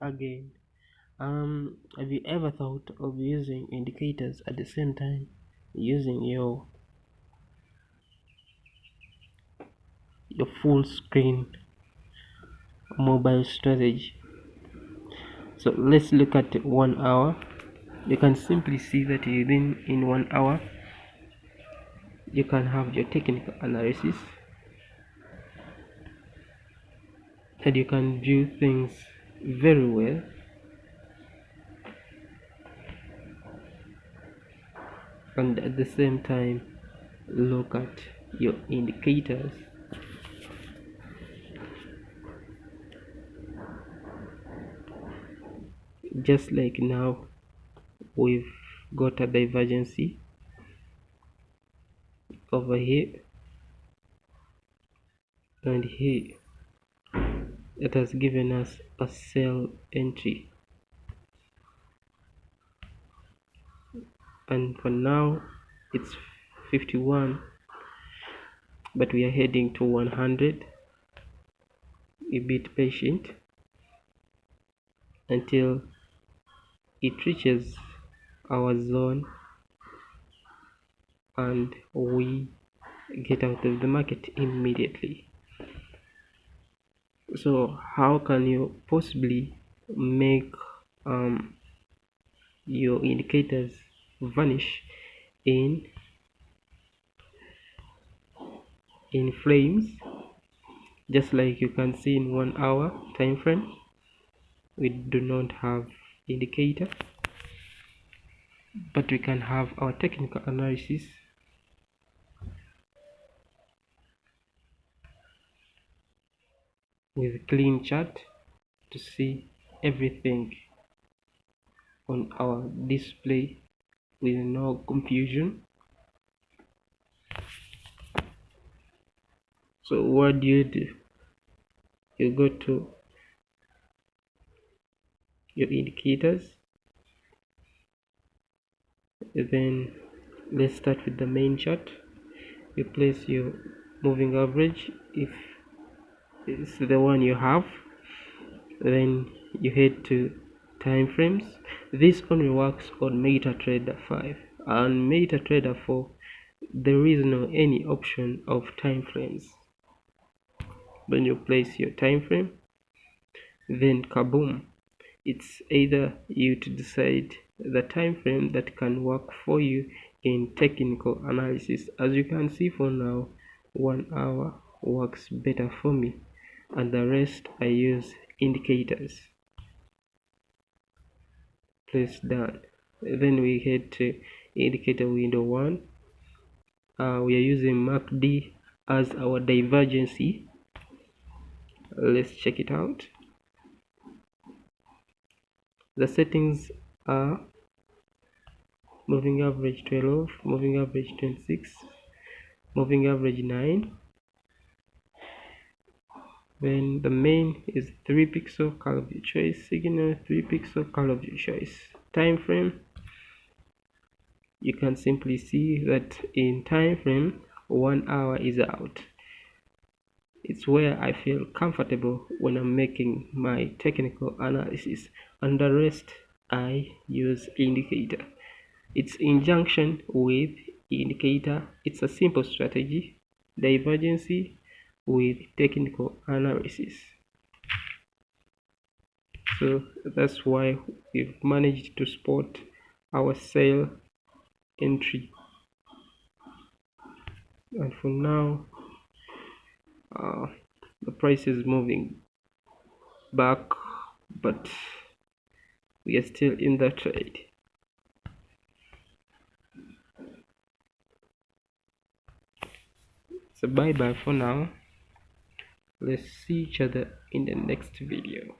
again. Um have you ever thought of using indicators at the same time using your your full screen mobile strategy? So let's look at one hour. You can simply see that within in one hour you can have your technical analysis and you can view things very well. And at the same time look at your indicators. Just like now we've got a divergency over here. And here it has given us a sell entry. And for now it's 51 but we are heading to 100 a bit patient until it reaches our zone and we get out of the market immediately so how can you possibly make um, your indicators vanish in in frames just like you can see in one hour time frame we do not have indicator but we can have our technical analysis with clean chart to see everything on our display with no confusion. So what do you do? You go to your indicators. Then let's start with the main chart. You place your moving average. If it's the one you have then you head to time frames this only works on MetaTrader 5 and MetaTrader 4 there is no any option of time frames when you place your time frame then kaboom! It's either you to decide the time frame that can work for you in technical analysis. As you can see for now one hour works better for me and the rest I use indicators. Place done then we head to indicator window one. Uh, we are using MACD as our divergency. Let's check it out. The settings are moving average 12 moving average 26 moving average 9 then the main is 3 pixel color of your choice signal 3 pixel color of your choice time frame you can simply see that in time frame one hour is out. It's where I feel comfortable when I'm making my technical analysis. And the rest I use indicator. Its injunction with indicator. It's a simple strategy. Divergency with technical analysis. So that's why we've managed to spot our sale entry. And for now uh, the price is moving back but we are still in the trade. So bye bye for now let's see each other in the next video